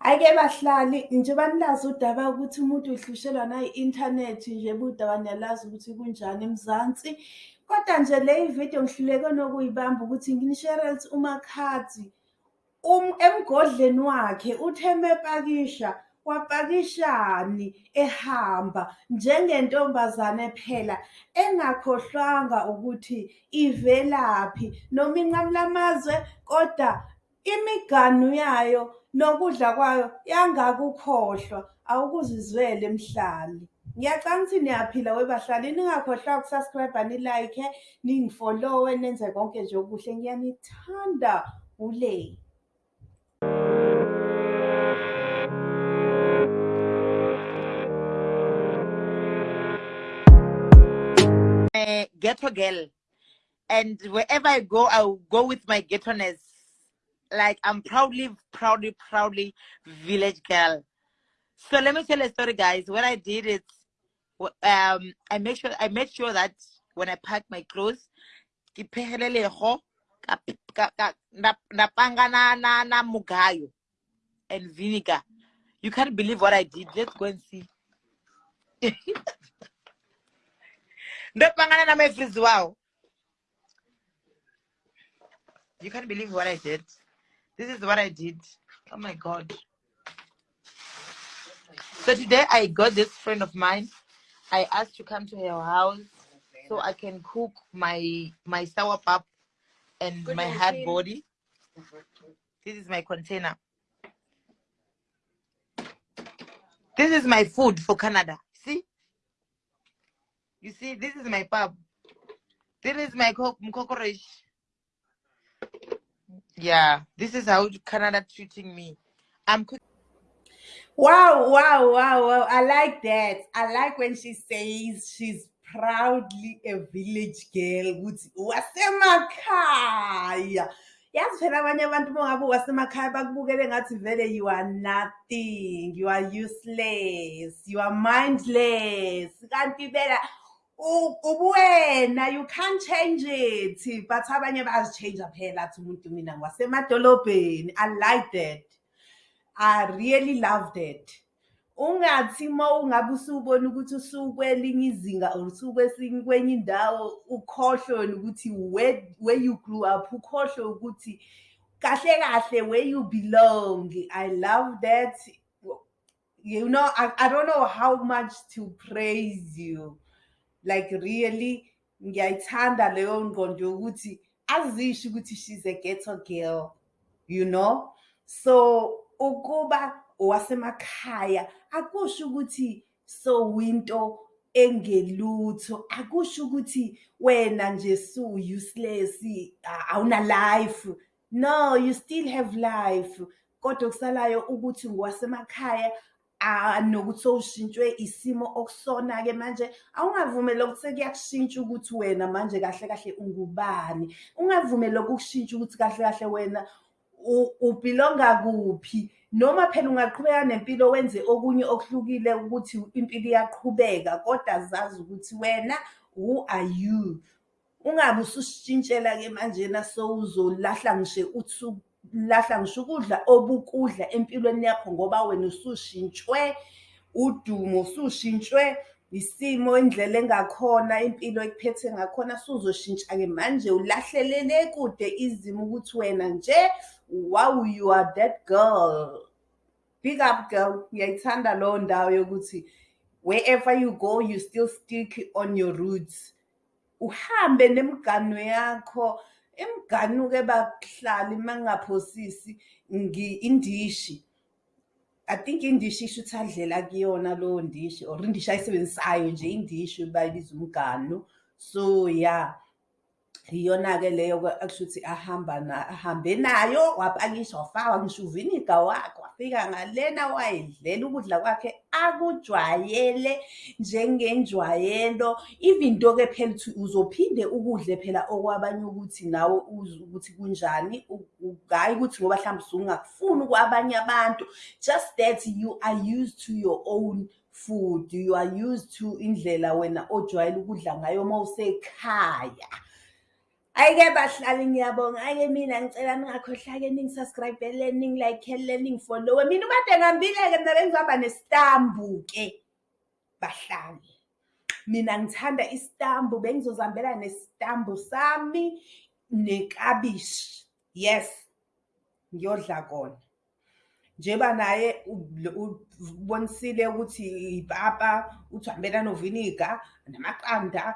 Ake bahlali njengoba nilazi udaba ukuthi umuntu uhlushelwa nayi-inthanethi nje budaba niyalazi ukuthi kunjani eMzansi. Kodwa nje le video ngihluleke nokuyibamba ukuthi nginisherelse uMakhathi emgodleni wakhe uthe mepakisha wapakishani ehamba njengentombazane phela engakhohlwanga ukuthi ivelaphi noma inqamula amazwe koda imiganu yayo nokudla kwayo yangakukhohlwa awukuzizwele mhlali. Ngiyacanga ukuthi niyaphila webahlali ningakhohlwa uku-subscribe-a ni-like-e ningi-follow-e nenze konke nje okuhle ngiyanithanda ule. a ghetto girl and wherever i go i'll go with my ghetto-ness like i'm proudly proudly proudly village girl. So let me tell a story guys. What i did is um i make sure i made sure that when i pack my clothes and vinegar. You can't believe what i did. Let's go and see. Ndopangana na my freeze wow. You can't believe what i did. This is what i did. Oh my god. So today i got this friend of mine. I asked to come to her house so i can cook my my sour pap and Good my hard body. This is my container. This is my food for canada. See? You see this is my pub. This is my co- cockroach. Yeah this is how canada treating me i'm Wow, wow, wow, wow. I like that. I like when she says she's proudly a village girl. ukuthi wasemakhaya. Yazi phela abanye abantu uma ngabe wasemakhaya bakubukele ngathi vele you are nothing, you are useless, you are mindless. Kanti phela u- ubuwena you can't change it. But abanye bayazichange phela athi umuntu mina ngwasemadolobheni. I like that. I really loved it. Ungathi uma ungabe usubona ukuthi usukwelinye izinga or usukwesinye kwenye indawo ukhohlwe ukuthi where where you grew up ukhohlwe ukuthi kahle kahle where you belong. I love that. You know, I, I don't know how much to praise you. Like really ngiyayithanda leyo ngqondo yokuthi azisho ukuthi she's a ghetto girl you know? So ukuba owasemakhaya akusho ukuthi so winto engelutho. Akusho ukuthi wena nje su useless awuna life no you still have life. Kodwa kusalayo ukuthi ngwasemakhaya nokuthi sowushintshwe isimo okusona ke manje. Awungavumeli ukuthi sekuyakushintsha ukuthi wena manje kahle kahle ungubani. Ungavumeli ukushintsha ukuthi kahle kahle wena u- ubhilonga kuphi. Noma phela ungaqhubeka nempilo wenze okunye okuhlukile ukuthi impilo iyaqhubeka kodwa zazi ukuthi wena who are you? Ungabe ususishintshela ke manjena sowuzolahla ngisho uthi lahla ngisho ukudla obukudla empilweni yakho ngoba wena usushintshwe udumo usushintshwe isimo indlela engakhona impilo ekuphethe ngakhona suzoshintsha ke manje. Ulahlelele kude izimo ukuthi wena nje wow you are that girl. Big up girl. Ngiyayithanda leyo ndawo yokuthi wherever you go you still stick on your roots. Uhambe nemigano yakho imiganu-ke bahlali uma ngingaphosisi ngi- indishi. I think indishi isho ukuthi adlela kuyona lowo ndishi or indishi ayisebenzisayo nje indishi bayibiza umganu so yeah. Iyona-ke leyo-ke akusho ukuthi ahamba ahambe nayo wapakisha wafaka ngisho uviniga wakhe wafika ngalena wayedlela ukudla kwakhe akujwayele njengenjwayelo. Even though-ke phela uzophinde ukudle phela okwabanye ukuthi nawe uzwe ukuthi kunjani hhayi ukuthi ngoba mhlawumbe usungakufuni kwabanye abantu. Just that you are used to your own food you are used to indlela wena ojwayele ukudla ngayo uma usekhaya Ayike bahlali ngiyabonga. Ayike mina ngicela ningakhohlwa-ke ningi-subscribe-ele, ningi-like-ele, ningifollowe. Mina ubade ngambile-ke mina bengizohamba nesitambu-ke bahlali. Mina ngithanda isitambu bengizozihambela nesitambu sami neklabishi. Yes, ngiyodla kona. Njengoba naye ubonisile ukuthi ipapa uthi uhambela noviniga namaqanda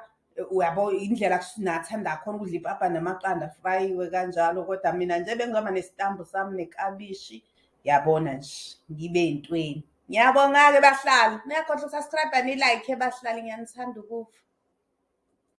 uyabo indlela nathanda khona ukudla ipapa namaqanda afrayiwe kanjalo kodwa mina nje bengizoba nesitambu sami neklabishi yabona nje ngibe ey'ntweni ngiyabonga-ke bahlali. Niyakhohlwa uku-subscribe-a ni-like bahlali. Ngiyanithanda ukufa.